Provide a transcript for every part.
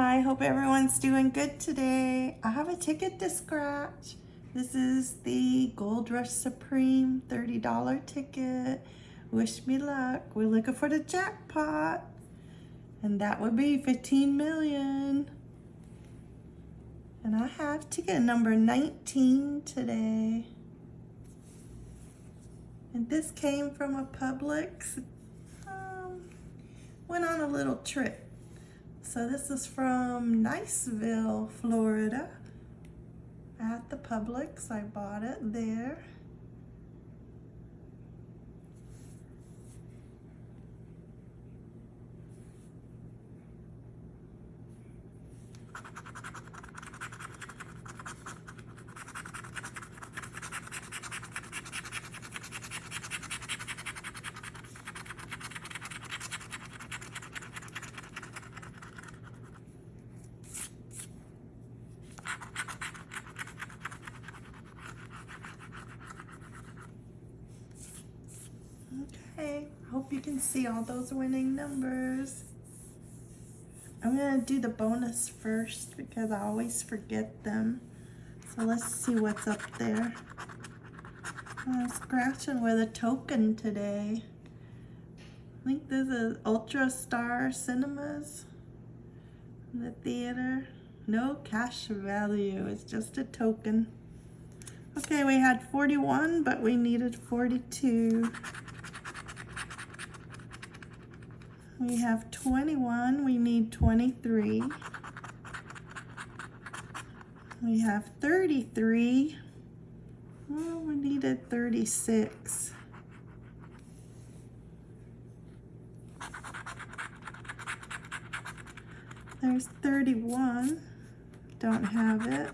Hi, hope everyone's doing good today. I have a ticket to scratch. This is the Gold Rush Supreme $30 ticket. Wish me luck. We're looking for the jackpot. And that would be 15 million. And I have ticket number 19 today. And this came from a Publix. Um, went on a little trip. So this is from Niceville, Florida. At the Publix, I bought it there. Okay, hope you can see all those winning numbers. I'm gonna do the bonus first because I always forget them. So let's see what's up there. I'm scratching with a token today. I think this is Ultra Star Cinemas in the theater. No cash value, it's just a token. Okay, we had 41, but we needed 42. We have 21, we need 23. We have 33, well, we needed 36. There's 31, don't have it.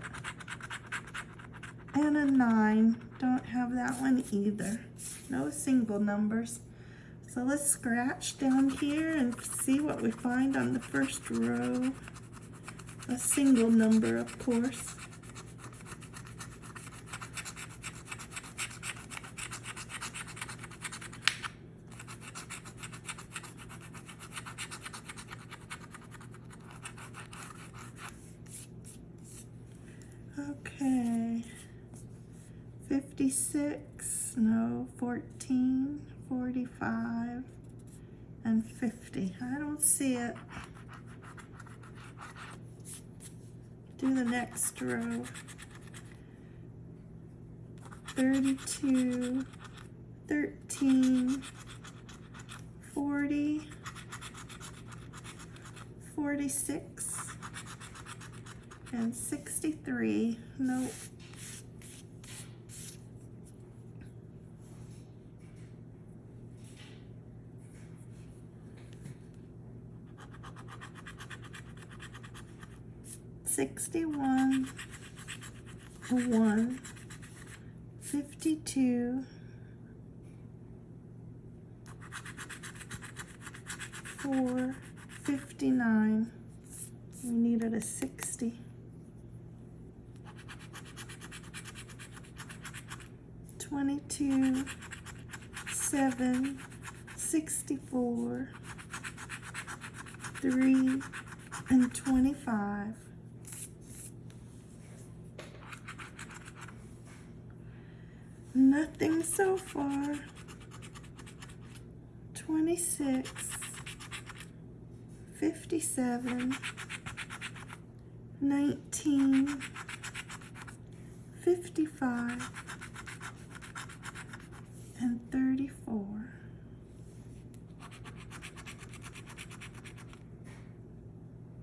And a nine, don't have that one either. No single numbers. So let's scratch down here and see what we find on the first row. A single number, of course. Okay, 56, no, 14, 45, and 50. I don't see it. Do the next row. 32, 13, 40, 46, and 63. Nope. Sixty-one, one, fifty-two, four, fifty-nine. We needed a sixty. 22, 7, 64, 3, and 25. Nothing so far. 26, 57, 19, 55, and 34.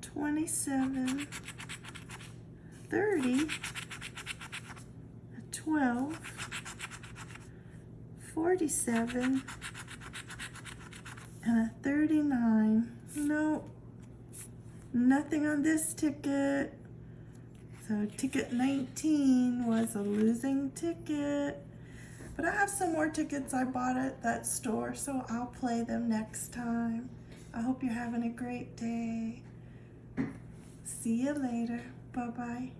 Twenty-seven, thirty, twelve, forty-seven, and a thirty-nine. Nope, nothing on this ticket. So ticket 19 was a losing ticket. But I have some more tickets I bought at that store, so I'll play them next time. I hope you're having a great day. See you later. Bye-bye.